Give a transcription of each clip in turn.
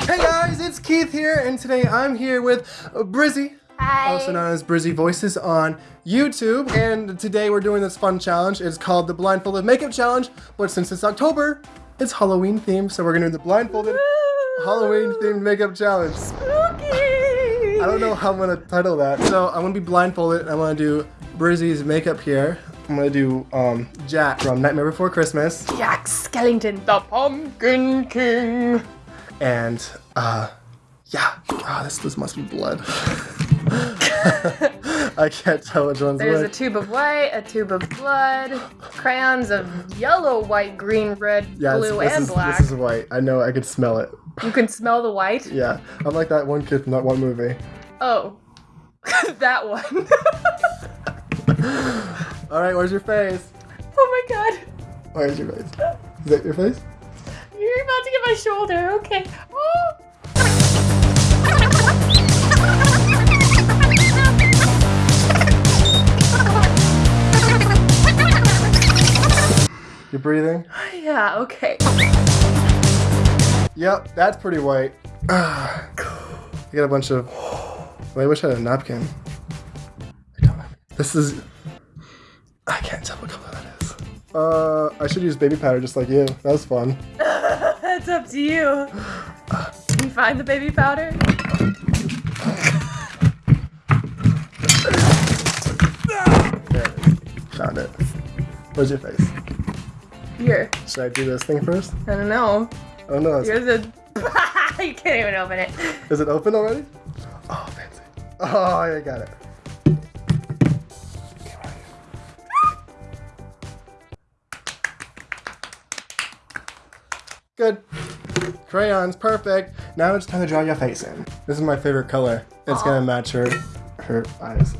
Hey guys, it's Keith here, and today I'm here with Brizzy, Hi. also known as Brizzy Voices on YouTube. And today we're doing this fun challenge. It's called the Blindfolded Makeup Challenge, but since it's October, it's Halloween themed, so we're gonna do the Blindfolded Halloween themed makeup challenge. Spooky. I don't know how I'm gonna title that. So I'm gonna be blindfolded, and I'm gonna do Brizzy's makeup here. I'm gonna do um, Jack from Nightmare Before Christmas, Jack Skellington, the Pumpkin King. And uh, yeah, ah, this this must be blood. I can't tell which one's There's a tube of white, a tube of blood, crayons of yellow, white, green, red, Yeah, blue, and is, black. this is white. I know. I could smell it. You can smell the white. Yeah, I'm like that one kid from that one movie. Oh, that one. All right, where's your face? oh my god. Where's your face? Is that your face? You're about to get my shoulder. Okay. Oh. You're breathing. Yeah. Okay. Yep, that's pretty white. I got a bunch of. I wish I had a napkin. I don't have- This is. I can't tell what color that is. Uh, I should use baby powder just like you. That was fun. Up to you. Can you find the baby powder? There it is. Found it. Where's your face? Here. Should I do this thing first? I don't know. Oh no, it's, Here's a. you can't even open it. is it open already? Oh, fancy. Oh, I got it. Okay, right here. Good. Crayons, perfect. Now it's time to draw your face in. This is my favorite color. It's gonna match her her eyes.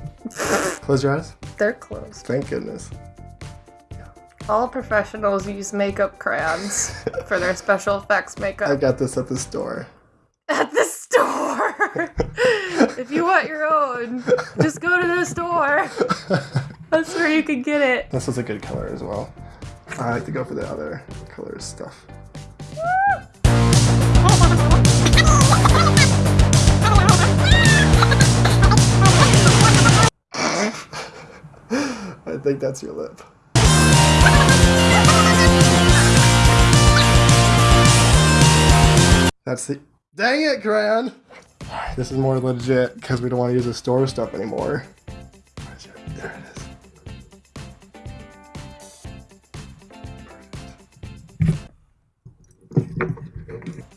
Close your eyes. They're closed. Thank goodness. All professionals use makeup crayons for their special effects makeup. I got this at the store. at the store. if you want your own, just go to the store. That's where you can get it. This is a good color as well. I like to go for the other colors stuff. I think that's your lip. That's the. Dang it! Alright, This is more legit because we don't want to use the store stuff anymore.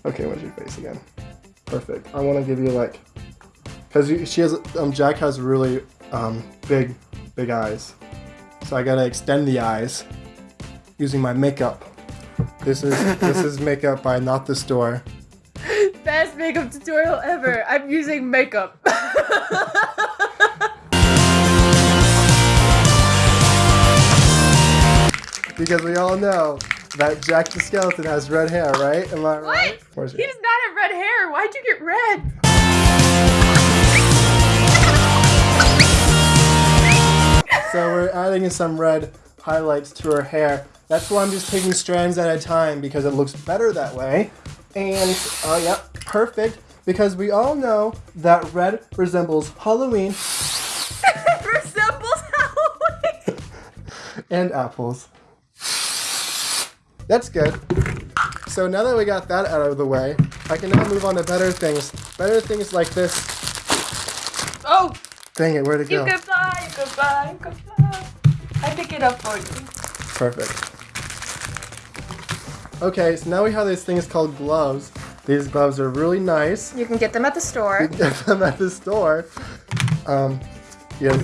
Okay, where's your face again? Perfect. I want to give you like, cause she has um Jack has really um big big eyes, so I gotta extend the eyes using my makeup. This is this is makeup by Not the Store. Best makeup tutorial ever. I'm using makeup. Because we all know that Jack the Skeleton has red hair, right? Am I right? what? He does not have red hair. Why'd you get red? So we're adding in some red highlights to her hair. That's why I'm just taking strands at a time because it looks better that way. And, oh yeah, perfect. Because we all know that red resembles Halloween resembles Halloween. and apples. That's good. So now that we got that out of the way, I can now move on to better things. Better things like this. Oh, Dang it, where'd it you go? can fly, you can fly, you can fly. I pick it up for you. Perfect. Okay, so now we have these things called gloves. These gloves are really nice. You can get them at the store. You can get them at the store. Um, yeah.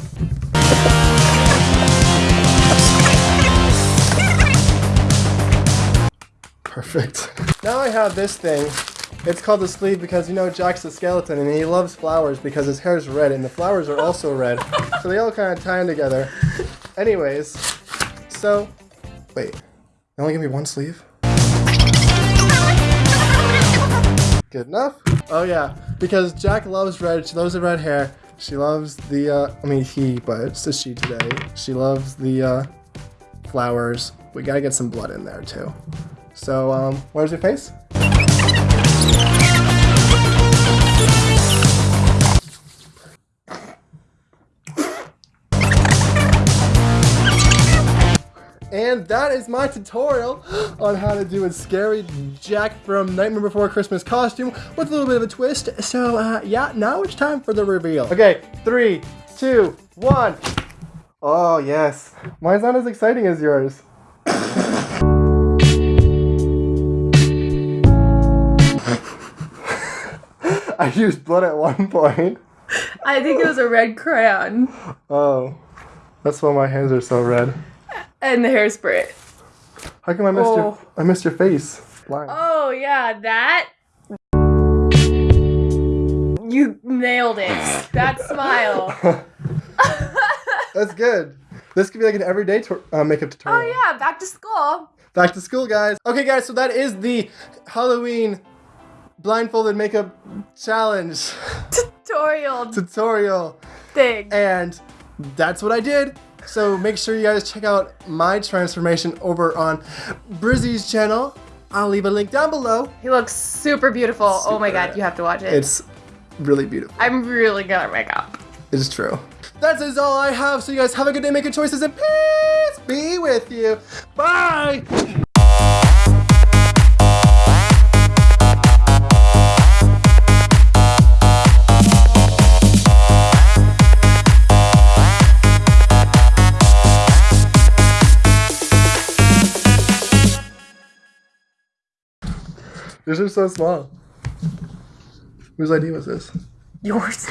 Perfect. Now I have this thing. It's called the sleeve because you know Jack's a skeleton and he loves flowers because his hair's red and the flowers are also red. So they all kind of tie in together. Anyways, so wait, they only give me one sleeve? Good enough? Oh yeah, because Jack loves red. She loves the red hair. She loves the, uh, I mean he, but it's a she today. She loves the, uh, flowers. We gotta get some blood in there too. So um, where's your face? And that is my tutorial on how to do a scary Jack from Nightmare Before Christmas costume with a little bit of a twist. So uh, yeah, now it's time for the reveal. Okay, three, two, one. Oh yes, mine's not as exciting as yours. I used blood at one point. I think it was a red crayon Oh, that's why my hands are so red. and the hairspray. How come I missed your Oh. I missed your face? Blind. Oh yeah, that. You nailed it. That smile. That's good. This could be like an everyday uh, makeup tutorial. Oh yeah, back to school. Back to school, guys. Okay, guys, so that is the Halloween blindfolded makeup challenge Tutorial tutorial. thing. And that's what I did. So make sure you guys check out my transformation over on Brizzy's channel. I'll leave a link down below. He looks super beautiful. Oh my god, you have to watch it. It's really beautiful. I'm really good at makeup. It's true. That is all I have. So you guys have a good day, make good choices, and peace be with you. Bye. Yours are so small. Whose idea was this? Yours.